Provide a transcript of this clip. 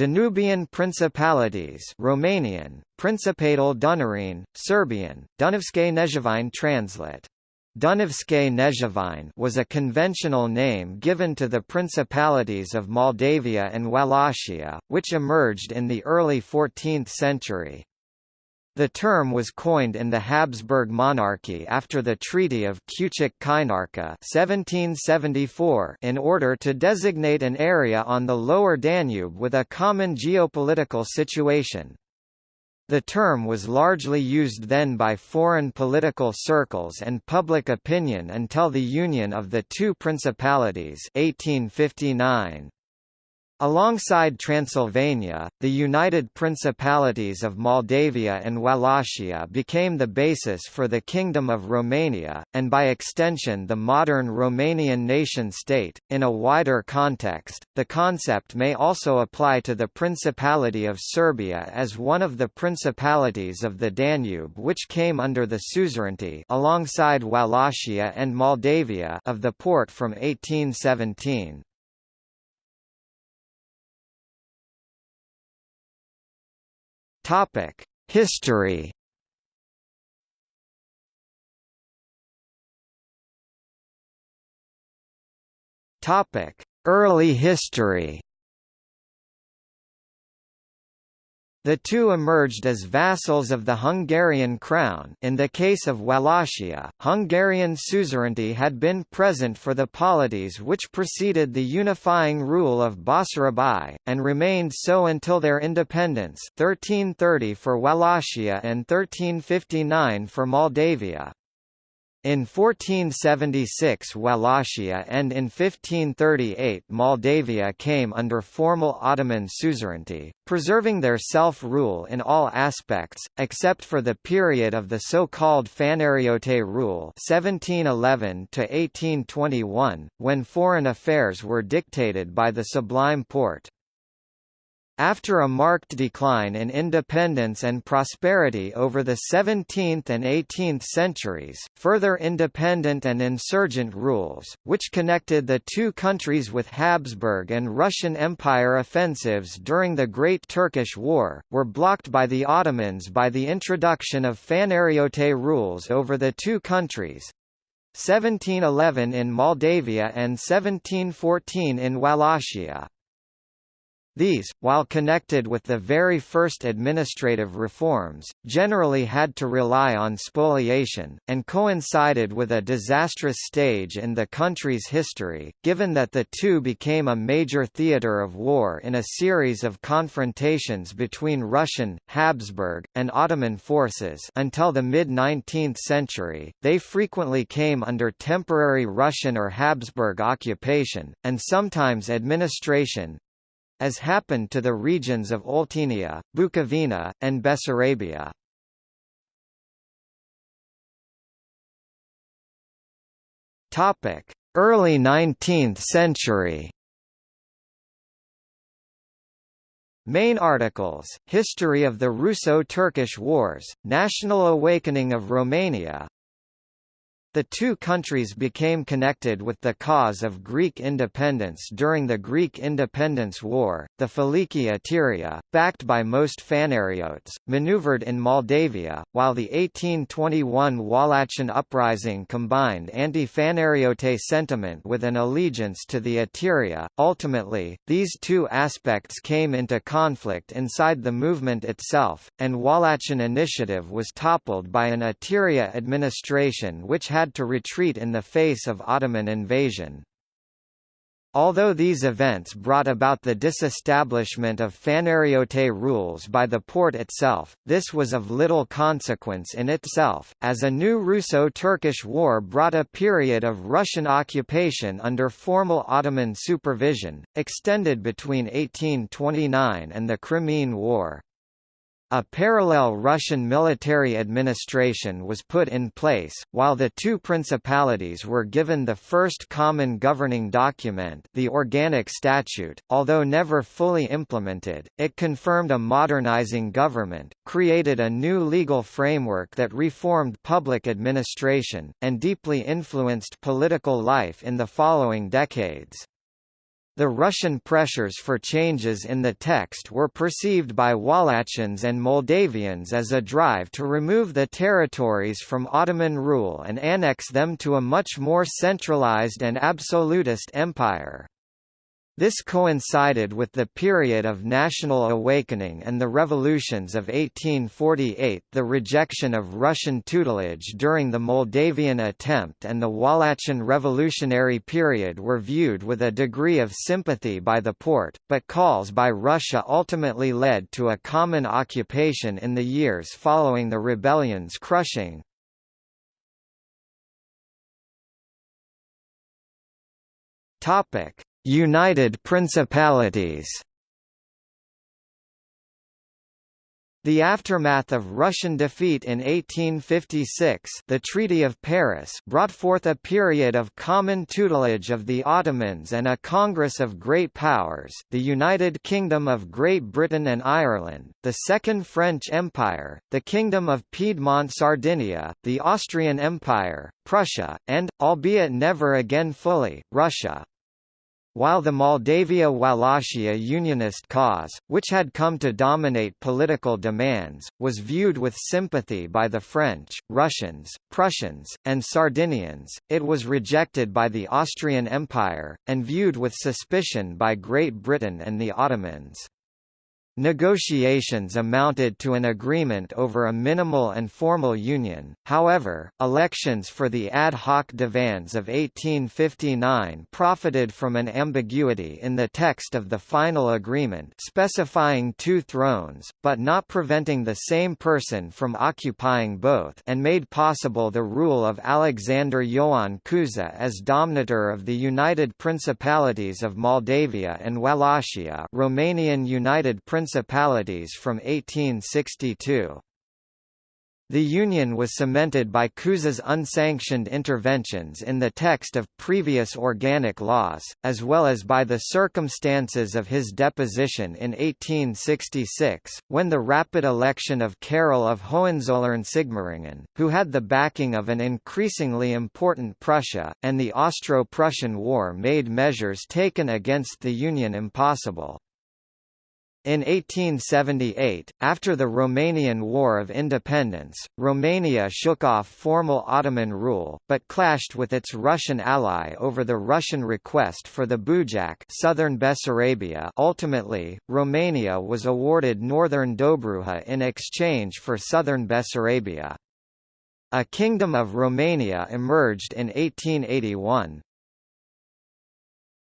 Danubian Principalities Romanian, Principatul Dunărean, Serbian, Dunavske Kneževine translate. Dunavske Kneževine was a conventional name given to the principalities of Moldavia and Wallachia, which emerged in the early 14th century. The term was coined in the Habsburg monarchy after the Treaty of Küçük-Kaynarca 1774 in order to designate an area on the lower Danube with a common geopolitical situation. The term was largely used then by foreign political circles and public opinion until the union of the two principalities 1859. Alongside Transylvania, the United Principalities of Moldavia and Wallachia became the basis for the Kingdom of Romania, and by extension the modern Romanian nation-state. In a wider context, the concept may also apply to the Principality of Serbia as one of the principalities of the Danube which came under the suzerainty alongside Wallachia and Moldavia of the Porte from 1817. Topic: History. Topic: Early history. The two emerged as vassals of the Hungarian crown in the case of Wallachia, Hungarian suzerainty had been present for the polities which preceded the unifying rule of Basarab and remained so until their independence 1330 for Wallachia and 1359 for Moldavia. In 1476 Wallachia and in 1538 Moldavia came under formal Ottoman suzerainty, preserving their self-rule in all aspects, except for the period of the so-called Fanariote rule (1711–1821), when foreign affairs were dictated by the Sublime Porte. After a marked decline in independence and prosperity over the 17th and 18th centuries, further independent and insurgent rules, which connected the two countries with Habsburg and Russian Empire offensives during the Great Turkish War, were blocked by the Ottomans by the introduction of Fanariote rules over the two countries, 1711 in Moldavia and 1714 in Wallachia. These, while connected with the very first administrative reforms, generally had to rely on spoliation, and coincided with a disastrous stage in the country's history, given that the two became a major theatre of war in a series of confrontations between Russian, Habsburg, and Ottoman forces until the mid-19th century, they frequently came under temporary Russian or Habsburg occupation, and sometimes administration, as happened to the regions of Oltenia, Bukovina, and Bessarabia. Early 19th century. Main articles, History of the Russo-Turkish Wars, National Awakening of Romania, the two countries became connected with the cause of Greek independence during the Greek Independence War. The Filiki Eteria, backed by most Fanariotes, maneuvered in Moldavia, while the 1821 Wallachian uprising combined anti-Fanariote sentiment with an allegiance to the Eteria. Ultimately, these two aspects came into conflict inside the movement itself, and Wallachian initiative was toppled by an Eteria administration which had had to retreat in the face of Ottoman invasion. Although these events brought about the disestablishment of Fanariote rules by the Porte itself, this was of little consequence in itself, as a new Russo-Turkish war brought a period of Russian occupation under formal Ottoman supervision, extended between 1829 and the Crimean War. A parallel Russian military administration was put in place, while the two principalities were given the first common governing document the Organic Statute, although never fully implemented, it confirmed a modernizing government, created a new legal framework that reformed public administration, and deeply influenced political life in the following decades. The Russian pressures for changes in the text were perceived by Wallachians and Moldavians as a drive to remove the territories from Ottoman rule and annex them to a much more centralized and absolutist empire. This coincided with the period of national awakening and the revolutions of 1848 the rejection of Russian tutelage during the Moldavian attempt and the Wallachian revolutionary period were viewed with a degree of sympathy by the Porte, but calls by Russia ultimately led to a common occupation in the years following the rebellion's crushing. Topic United Principalities The aftermath of Russian defeat in 1856 the Treaty of Paris brought forth a period of common tutelage of the Ottomans and a Congress of Great Powers the United Kingdom of Great Britain and Ireland, the Second French Empire, the Kingdom of Piedmont-Sardinia, the Austrian Empire, Prussia, and, albeit never again fully, Russia. While the Moldavia-Wallachia unionist cause, which had come to dominate political demands, was viewed with sympathy by the French, Russians, Prussians, and Sardinians, it was rejected by the Austrian Empire, and viewed with suspicion by Great Britain and the Ottomans. Negotiations amounted to an agreement over a minimal and formal union, however, elections for the ad hoc divans of 1859 profited from an ambiguity in the text of the final agreement specifying two thrones, but not preventing the same person from occupying both and made possible the rule of Alexander Ioan Cuza as Domnitor of the United Principalities of Moldavia and Wallachia Romanian United Principalities Principalities from 1862. The Union was cemented by Cuza's unsanctioned interventions in the text of previous organic laws, as well as by the circumstances of his deposition in 1866, when the rapid election of Carol of Hohenzollern-Sigmaringen, who had the backing of an increasingly important Prussia, and the Austro-Prussian War made measures taken against the Union impossible. In 1878, after the Romanian War of Independence, Romania shook off formal Ottoman rule, but clashed with its Russian ally over the Russian request for the Bujak southern Bessarabia ultimately, Romania was awarded northern Dobruja in exchange for southern Bessarabia. A Kingdom of Romania emerged in 1881,